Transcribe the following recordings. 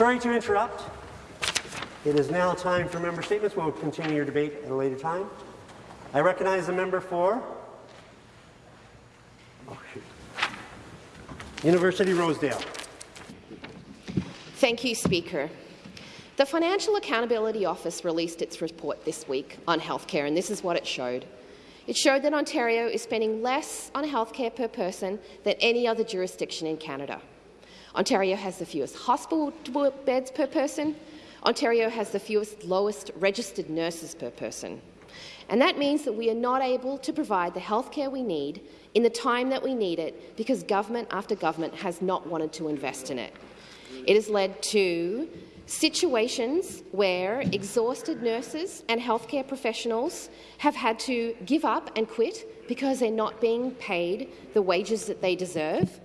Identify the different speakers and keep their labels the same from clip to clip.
Speaker 1: Sorry to interrupt. It is now time for member statements. We'll continue your debate at a later time. I recognize the member for oh, University Rosedale.
Speaker 2: Thank you, Speaker. The Financial Accountability Office released its report this week on healthcare, and this is what it showed. It showed that Ontario is spending less on healthcare per person than any other jurisdiction in Canada. Ontario has the fewest hospital beds per person. Ontario has the fewest lowest registered nurses per person. And that means that we are not able to provide the healthcare we need in the time that we need it because government after government has not wanted to invest in it. It has led to situations where exhausted nurses and healthcare professionals have had to give up and quit because they're not being paid the wages that they deserve.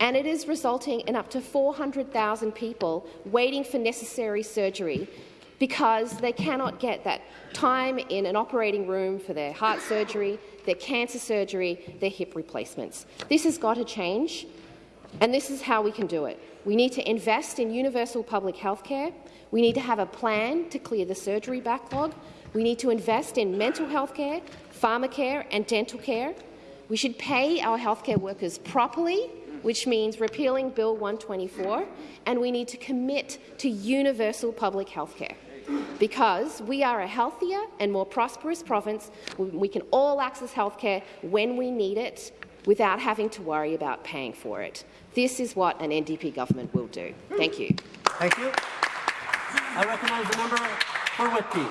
Speaker 2: And it is resulting in up to 400,000 people waiting for necessary surgery because they cannot get that time in an operating room for their heart surgery, their cancer surgery, their hip replacements. This has got to change, and this is how we can do it. We need to invest in universal public health care. We need to have a plan to clear the surgery backlog. We need to invest in mental health care, pharmacare and dental care. We should pay our healthcare workers properly, which means repealing Bill 124, and we need to commit to universal public health care. Because we are a healthier and more prosperous province, we can all access health care when we need it without having to worry about paying for it. This is what an NDP government will do. Thank you.
Speaker 1: Thank you. I recognize the member for Whitby.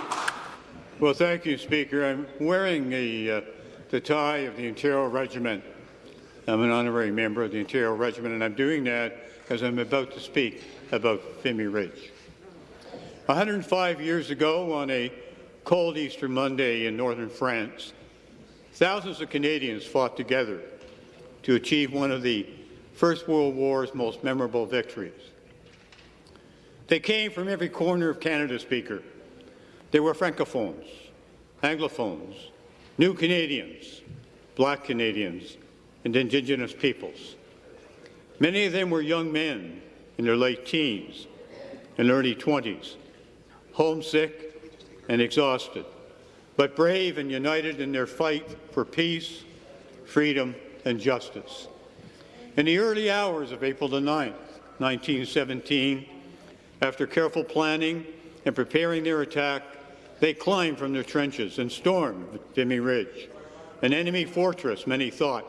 Speaker 3: Well, thank you, Speaker. I'm wearing a, uh, the tie of the Ontario Regiment. I'm an honorary member of the Ontario Regiment, and I'm doing that as I'm about to speak about Vimy Ridge. 105 years ago, on a cold Easter Monday in northern France, thousands of Canadians fought together to achieve one of the First World War's most memorable victories. They came from every corner of Canada, Speaker. They were Francophones, Anglophones, New Canadians, Black Canadians, and Indigenous peoples. Many of them were young men in their late teens and early 20s, homesick and exhausted, but brave and united in their fight for peace, freedom, and justice. In the early hours of April the 9th, 1917, after careful planning and preparing their attack, they climbed from their trenches and stormed Vimy Ridge, an enemy fortress many thought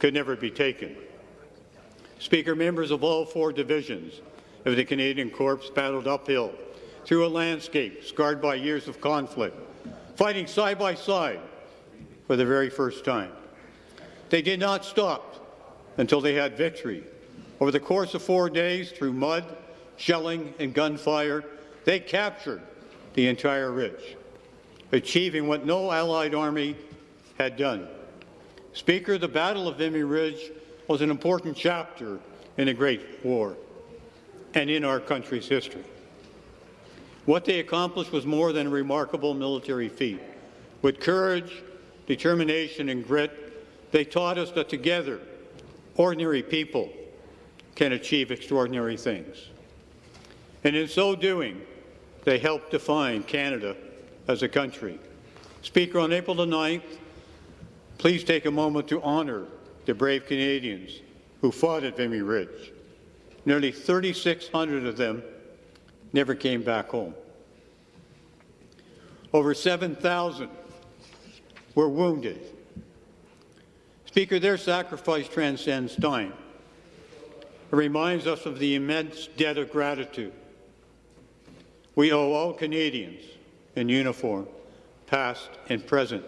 Speaker 3: could never be taken. Speaker, members of all four divisions of the Canadian Corps battled uphill through a landscape scarred by years of conflict, fighting side by side for the very first time. They did not stop until they had victory. Over the course of four days, through mud, shelling, and gunfire, they captured the entire ridge, achieving what no Allied army had done. Speaker, the Battle of Vimy Ridge was an important chapter in the great war and in our country's history. What they accomplished was more than a remarkable military feat. With courage, determination, and grit, they taught us that together, ordinary people can achieve extraordinary things. And in so doing, they helped define Canada as a country. Speaker, on April the 9th, please take a moment to honour the brave Canadians who fought at Vimy Ridge. Nearly 3,600 of them never came back home. Over 7,000 were wounded Speaker, their sacrifice transcends time. It reminds us of the immense debt of gratitude we owe all Canadians in uniform, past and present.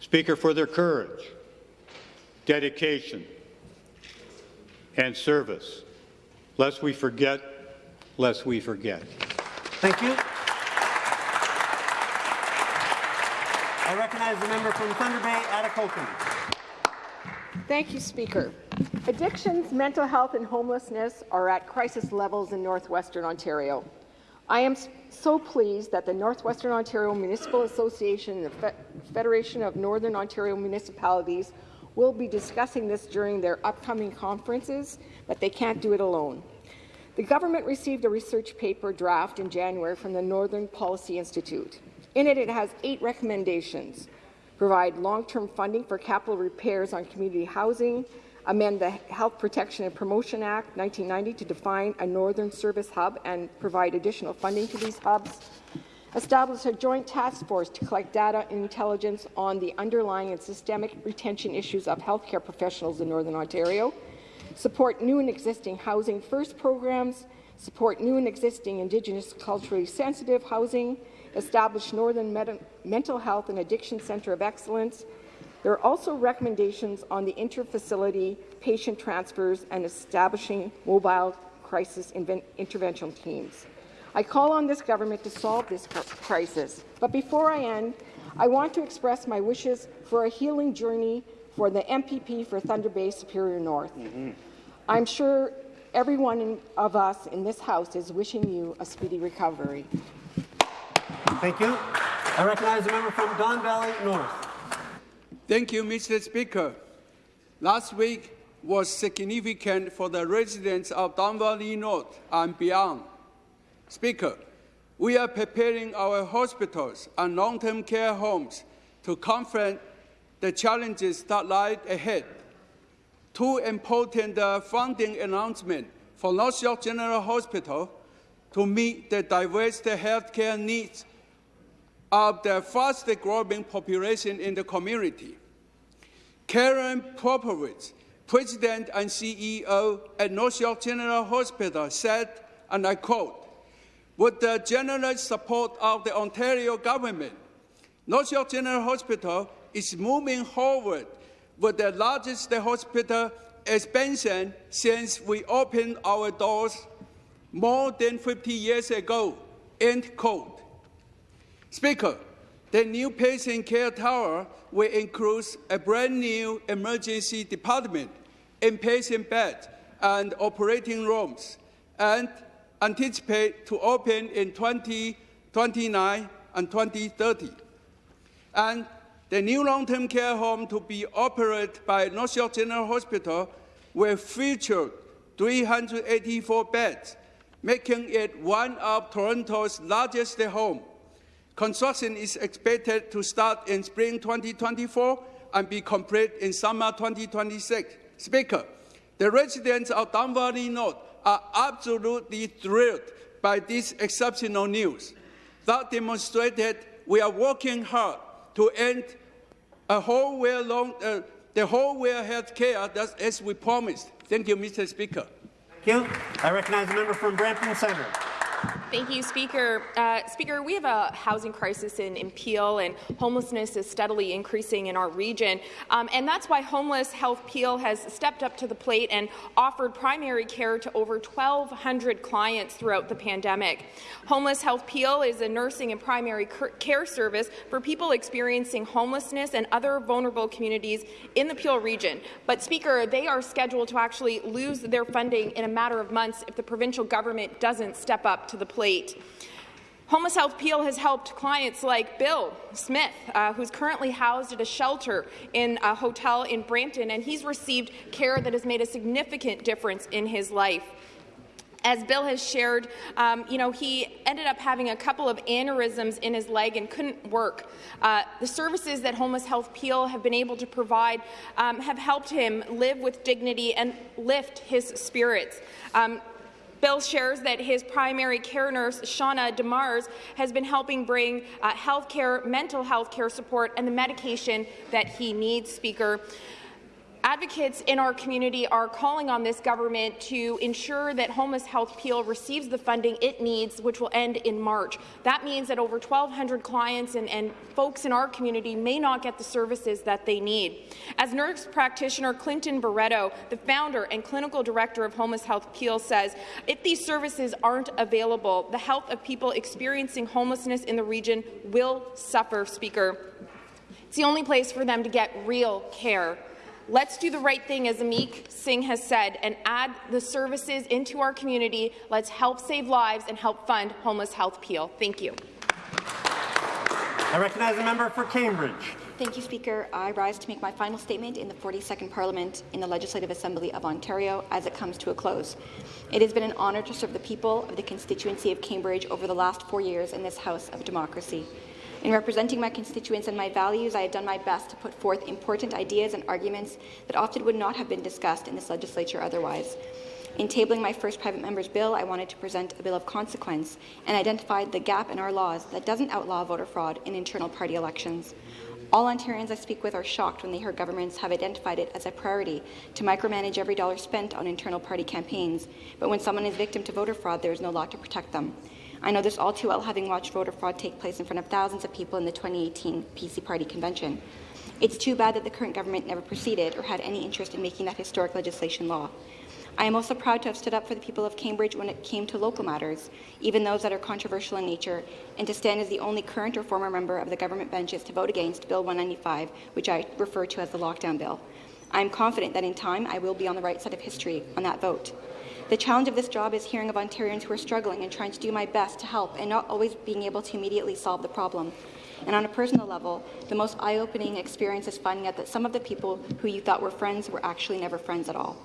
Speaker 3: Speaker, for their courage, dedication, and service. Lest we forget, lest we forget.
Speaker 1: Thank you. I recognize the member from Thunder Bay, Atikokan.
Speaker 4: Thank you, Speaker. Addictions, mental health and homelessness are at crisis levels in northwestern Ontario. I am so pleased that the Northwestern Ontario Municipal Association and the Federation of Northern Ontario Municipalities will be discussing this during their upcoming conferences, but they can't do it alone. The government received a research paper draft in January from the Northern Policy Institute. In it, it has eight recommendations. Provide long-term funding for capital repairs on community housing, amend the Health Protection and Promotion Act 1990 to define a Northern Service Hub and provide additional funding to these hubs, establish a joint task force to collect data and intelligence on the underlying and systemic retention issues of healthcare professionals in Northern Ontario, support new and existing Housing First programs, support new and existing Indigenous culturally sensitive housing, establish Northern Meta Mental Health and Addiction Centre of Excellence. There are also recommendations on the interfacility patient transfers and establishing mobile crisis intervention teams. I call on this government to solve this crisis. But before I end, I want to express my wishes for a healing journey for the MPP for Thunder Bay Superior North. Mm -hmm. I'm sure every one of us in this House is wishing you a speedy recovery.
Speaker 1: Thank you. I recognize the member from Don Valley North.
Speaker 5: Thank you, Mr. Speaker. Last week was significant for the residents of Don Valley North and beyond. Speaker, we are preparing our hospitals and long-term care homes to confront the challenges that lie ahead. Two important uh, funding announcements for North York General Hospital to meet the diverse healthcare needs of the fast-growing population in the community. Karyn Popovich, President and CEO at North York General Hospital, said, and I quote, with the generous support of the Ontario government, North York General Hospital is moving forward with the largest hospital expansion since we opened our doors more than 50 years ago. End quote. Speaker, the new patient care tower will include a brand new emergency department, inpatient beds, and operating rooms, and anticipate to open in 2029 and 2030. And the new long-term care home to be operated by North York General Hospital will feature 384 beds, making it one of Toronto's largest homes. Construction is expected to start in spring 2024 and be complete in summer 2026. Speaker, the residents of Don Valley North are absolutely thrilled by this exceptional news. That demonstrated we are working hard to end a whole long, uh, the whole way health care as we promised. Thank you, Mr. Speaker.
Speaker 1: Thank you. I recognize the member from Brampton Centre.
Speaker 6: Thank you, Speaker. Uh, Speaker, we have a housing crisis in, in Peel, and homelessness is steadily increasing in our region. Um, and that's why Homeless Health Peel has stepped up to the plate and offered primary care to over 1,200 clients throughout the pandemic. Homeless Health Peel is a nursing and primary care service for people experiencing homelessness and other vulnerable communities in the Peel region. But, Speaker, they are scheduled to actually lose their funding in a matter of months if the provincial government doesn't step up to the plate. Homeless Health Peel has helped clients like Bill Smith, uh, who's currently housed at a shelter in a hotel in Brampton, and he's received care that has made a significant difference in his life. As Bill has shared, um, you know, he ended up having a couple of aneurysms in his leg and couldn't work. Uh, the services that Homeless Health Peel have been able to provide um, have helped him live with dignity and lift his spirits. Um, Bill shares that his primary care nurse, Shauna DeMars, has been helping bring uh, health care, mental health care support and the medication that he needs, Speaker. Advocates in our community are calling on this government to ensure that Homeless Health Peel receives the funding it needs, which will end in March. That means that over 1,200 clients and, and folks in our community may not get the services that they need. As nurse practitioner Clinton Barreto, the founder and clinical director of Homeless Health Peel, says, if these services aren't available, the health of people experiencing homelessness in the region will suffer, Speaker. It's the only place for them to get real care. Let's do the right thing, as Amik Singh has said, and add the services into our community. Let's help save lives and help fund Homeless Health Peel. Thank you.
Speaker 1: I recognize the member for Cambridge.
Speaker 7: Thank you, Speaker. I rise to make my final statement in the 42nd Parliament in the Legislative Assembly of Ontario as it comes to a close. It has been an honour to serve the people of the constituency of Cambridge over the last four years in this House of Democracy. In representing my constituents and my values, I have done my best to put forth important ideas and arguments that often would not have been discussed in this legislature otherwise. In tabling my first private member's bill, I wanted to present a bill of consequence and identified the gap in our laws that doesn't outlaw voter fraud in internal party elections. All Ontarians I speak with are shocked when they hear governments have identified it as a priority to micromanage every dollar spent on internal party campaigns, but when someone is victim to voter fraud, there is no law to protect them. I know this all too well, having watched voter fraud take place in front of thousands of people in the 2018 PC Party convention. It's too bad that the current government never proceeded or had any interest in making that historic legislation law. I am also proud to have stood up for the people of Cambridge when it came to local matters, even those that are controversial in nature, and to stand as the only current or former member of the government benches to vote against Bill 195, which I refer to as the lockdown bill. I am confident that in time I will be on the right side of history on that vote. The challenge of this job is hearing of Ontarians who are struggling and trying to do my best to help and not always being able to immediately solve the problem. And on a personal level, the most eye-opening experience is finding out that some of the people who you thought were friends were actually never friends at all.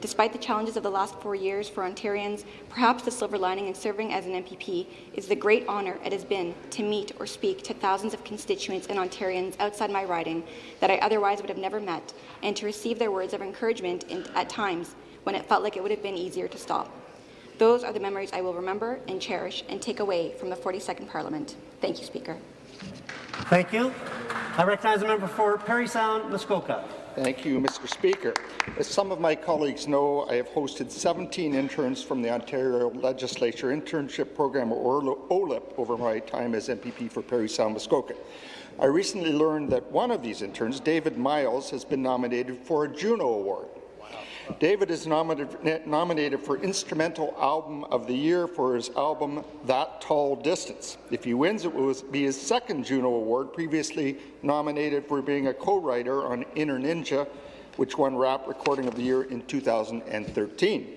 Speaker 7: Despite the challenges of the last four years for Ontarians, perhaps the silver lining in serving as an MPP is the great honour it has been to meet or speak to thousands of constituents and Ontarians outside my riding that I otherwise would have never met, and to receive their words of encouragement in, at times when it felt like it would have been easier to stop. Those are the memories I will remember and cherish and take away from the 42nd Parliament. Thank you, Speaker.
Speaker 1: Thank you. I recognize the member for Parry Sound, Muskoka.
Speaker 8: Thank you, Mr. Speaker. As some of my colleagues know, I have hosted 17 interns from the Ontario Legislature Internship Program, or OLIP, over my time as MPP for Parry Sound, Muskoka. I recently learned that one of these interns, David Myles, has been nominated for a Juno Award. David is nominated, nominated for Instrumental Album of the Year for his album That Tall Distance. If he wins, it will be his second Juno Award, previously nominated for being a co-writer on Inner Ninja, which won Rap Recording of the Year in 2013.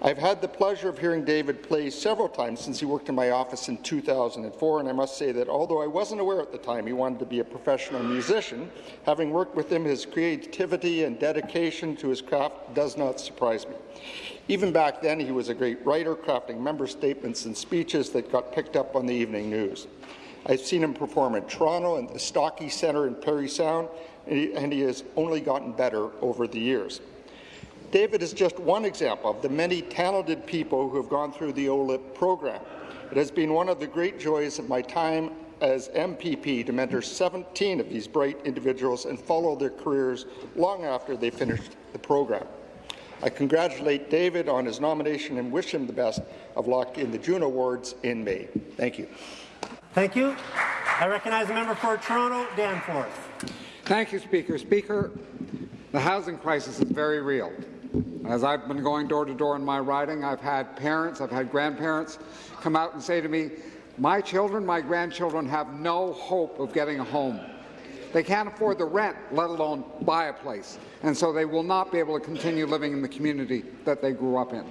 Speaker 8: I've had the pleasure of hearing David play several times since he worked in my office in 2004, and I must say that although I wasn't aware at the time he wanted to be a professional musician, having worked with him, his creativity and dedication to his craft does not surprise me. Even back then, he was a great writer, crafting member statements and speeches that got picked up on the evening news. I've seen him perform in Toronto and the Stockey Centre in Parry Sound, and he, and he has only gotten better over the years. David is just one example of the many talented people who have gone through the OLIP program. It has been one of the great joys of my time as MPP to mentor 17 of these bright individuals and follow their careers long after they finished the program. I congratulate David on his nomination and wish him the best of luck in the Juno Awards in May. Thank you.
Speaker 1: Thank you. I recognize the member for Toronto, Danforth.
Speaker 9: Thank you, Speaker. Speaker, the housing crisis is very real. As I've been going door to door in my riding, I've had parents, I've had grandparents come out and say to me, my children, my grandchildren have no hope of getting a home. They can't afford the rent, let alone buy a place, and so they will not be able to continue living in the community that they grew up in.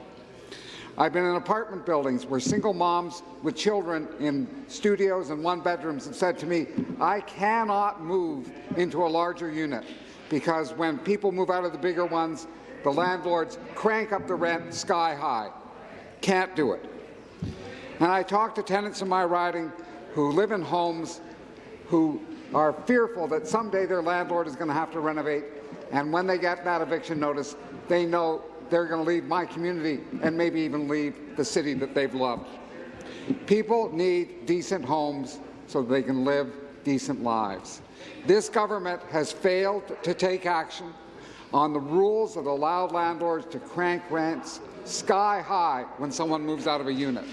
Speaker 9: I've been in apartment buildings where single moms with children in studios and one bedrooms have said to me, I cannot move into a larger unit because when people move out of the bigger ones, the landlords crank up the rent sky high. Can't do it. And I talk to tenants in my riding who live in homes who are fearful that someday their landlord is going to have to renovate, and when they get that eviction notice, they know they're going to leave my community and maybe even leave the city that they've loved. People need decent homes so they can live decent lives. This government has failed to take action on the rules that allow landlords to crank rents sky high when someone moves out of a unit.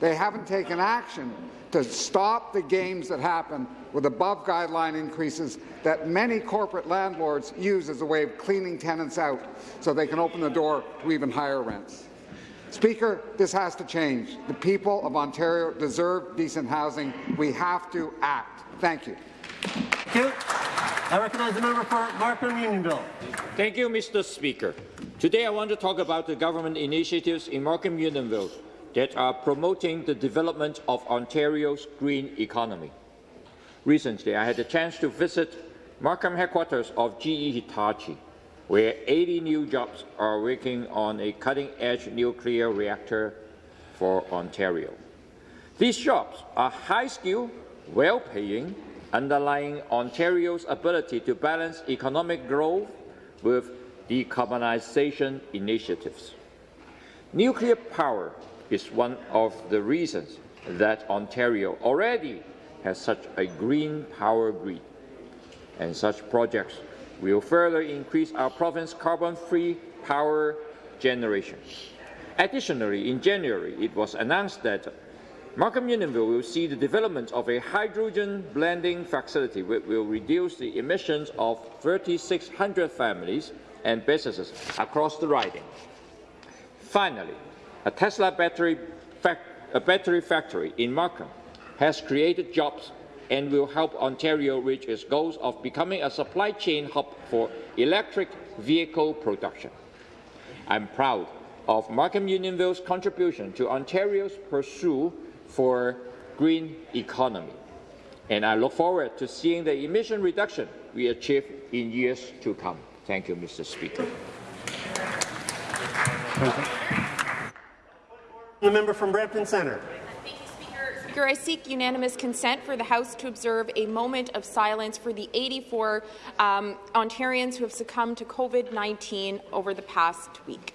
Speaker 9: They haven't taken action to stop the games that happen with above guideline increases that many corporate landlords use as a way of cleaning tenants out so they can open the door to even higher rents. Speaker, this has to change. The people of Ontario deserve decent housing. We have to act. Thank you.
Speaker 1: Thank you. I recognize the member for Markham Unionville.
Speaker 10: Thank you, Mr. Speaker. Today I want to talk about the government initiatives in Markham Unionville that are promoting the development of Ontario's green economy. Recently, I had the chance to visit Markham headquarters of GE Hitachi, where 80 new jobs are working on a cutting-edge nuclear reactor for Ontario. These jobs are high-skilled, well-paying, underlying Ontario's ability to balance economic growth with decarbonisation initiatives. Nuclear power is one of the reasons that Ontario already has such a green power grid, and such projects will further increase our province's carbon-free power generation. Additionally, in January, it was announced that Markham Unionville will see the development of a hydrogen blending facility which will reduce the emissions of 3,600 families and businesses across the riding. Finally, a Tesla battery, a battery factory in Markham has created jobs and will help Ontario reach its goals of becoming a supply chain hub for electric vehicle production. I'm proud of Markham Unionville's contribution to Ontario's pursuit for green economy, and I look forward to seeing the emission reduction we achieve in years to come. Thank you, Mr. Speaker.
Speaker 1: The member from Brampton Centre.
Speaker 6: Speaker, I seek unanimous consent for the House to observe a moment of silence for the 84 um, Ontarians who have succumbed to COVID-19 over the past week.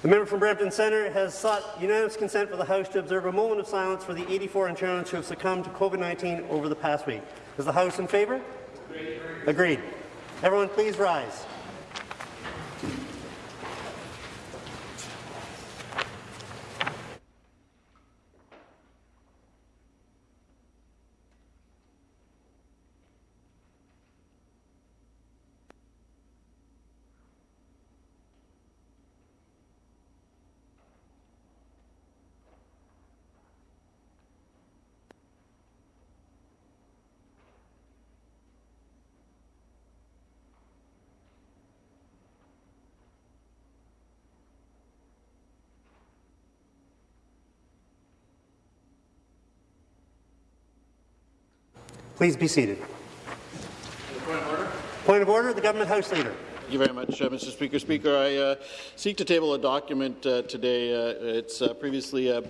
Speaker 1: The member from Brampton Centre has sought unanimous consent for the House to observe a moment of silence for the 84 Ontarians who have succumbed to COVID-19 over the past week. Is the House in favour? Agreed. Agreed. Everyone please rise. Please be seated. Point of order. Point of order. The government House Leader.
Speaker 11: Thank you very much, uh, Mr. Speaker. Speaker, I uh, seek to table a document uh, today. Uh, it's uh, previously uh,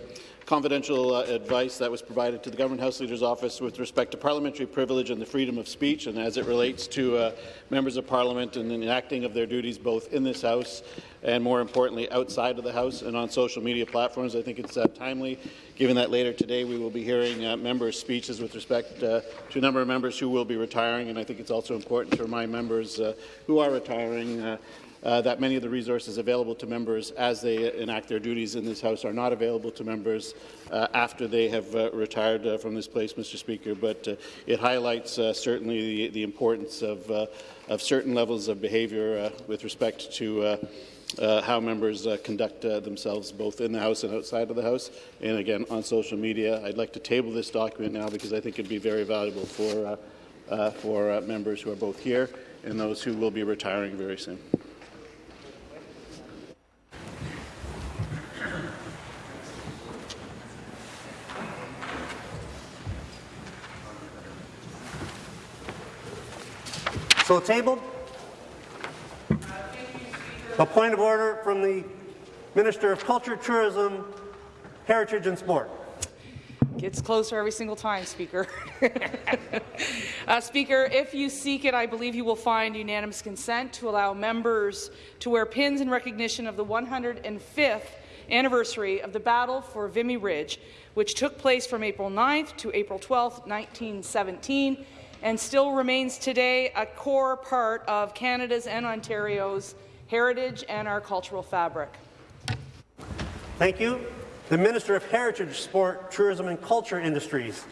Speaker 11: confidential uh, advice that was provided to the Government House Leader's Office with respect to parliamentary privilege and the freedom of speech, and as it relates to uh, members of Parliament and the enacting of their duties both in this House and, more importantly, outside of the House and on social media platforms. I think it's uh, timely, given that later today we will be hearing uh, members' speeches with respect uh, to a number of members who will be retiring, and I think it's also important to remind members uh, who are retiring uh, that many of the resources available to members as they enact their duties in this House are not available to members uh, after they have uh, retired uh, from this place, Mr. Speaker. But uh, it highlights uh, certainly the, the, importance of, of certain levels of behaviour with respect to how members conduct themselves both in the House and outside of the House, and again on social media. I'd like to table this document now because I think it would be very valuable for, for members who are both here and those who will be retiring very soon.
Speaker 1: So tabled. A point of order from the Minister of Culture, Tourism, Heritage and Sport.
Speaker 12: Gets closer every single time, Speaker. uh, Speaker, if you seek it, I believe you will find unanimous consent to allow members to wear pins in recognition of the 105th anniversary of the Battle for Vimy Ridge, which took place from April 9th to April 12th, 1917, and still remains today a core part of Canada's and Ontario's heritage and our cultural fabric.
Speaker 1: Thank you. The Minister of Heritage, Sport, Tourism and Culture Industries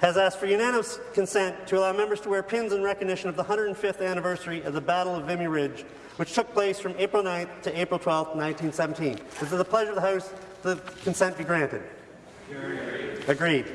Speaker 1: has asked for unanimous consent to allow members to wear pins in recognition of the 105th anniversary of the Battle of Vimy Ridge, which took place from April 9th to April 12th, 1917. Is it the pleasure of the House that the consent be granted? Agreed. Agreed.